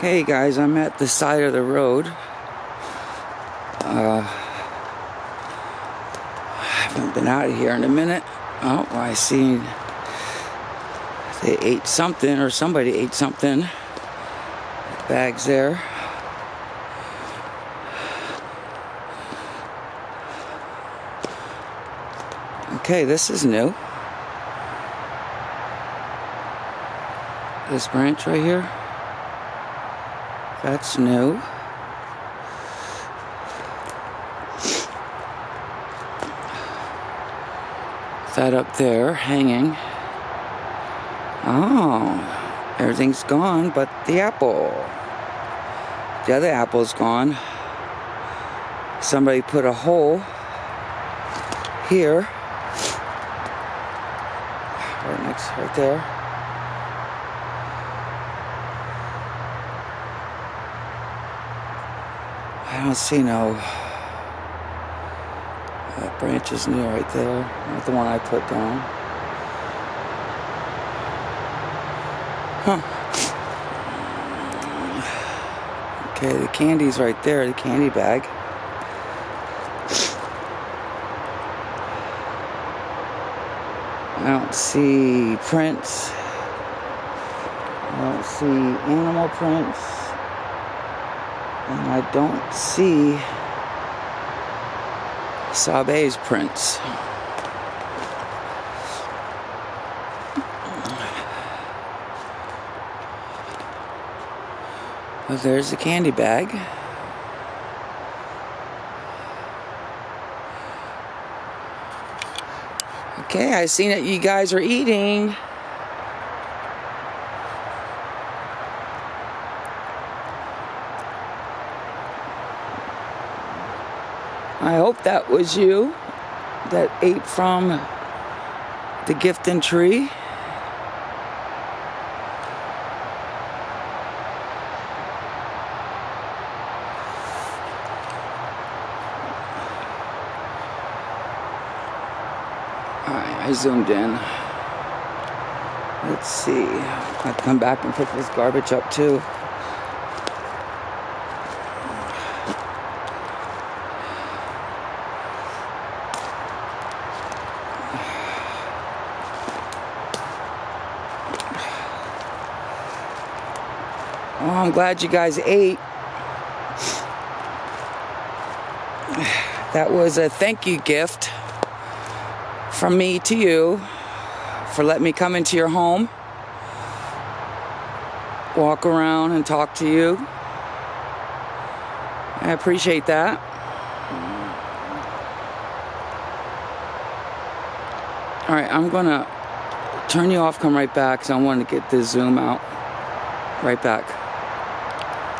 Okay, guys, I'm at the side of the road. Uh, I haven't been out of here in a minute. Oh, I see they ate something, or somebody ate something. Bags there. Okay, this is new. This branch right here. That's new. That up there hanging. Oh, everything's gone but the apple. The other apple's gone. Somebody put a hole here. Right next, right there. I don't see no uh, that branch is new right there. Not the one I put down. Huh. Okay, the candy's right there, the candy bag. I don't see prints. I don't see animal prints. And I don't see Sabe's prints. Well, there's the candy bag. Okay, I seen that you guys are eating. I hope that was you that ate from the gifting tree. Alright, I zoomed in. Let's see. I have to come back and pick this garbage up too. Oh, I'm glad you guys ate. That was a thank you gift from me to you for letting me come into your home, walk around and talk to you. I appreciate that. All right, I'm gonna turn you off, come right back, because I want to get this zoom out. Right back.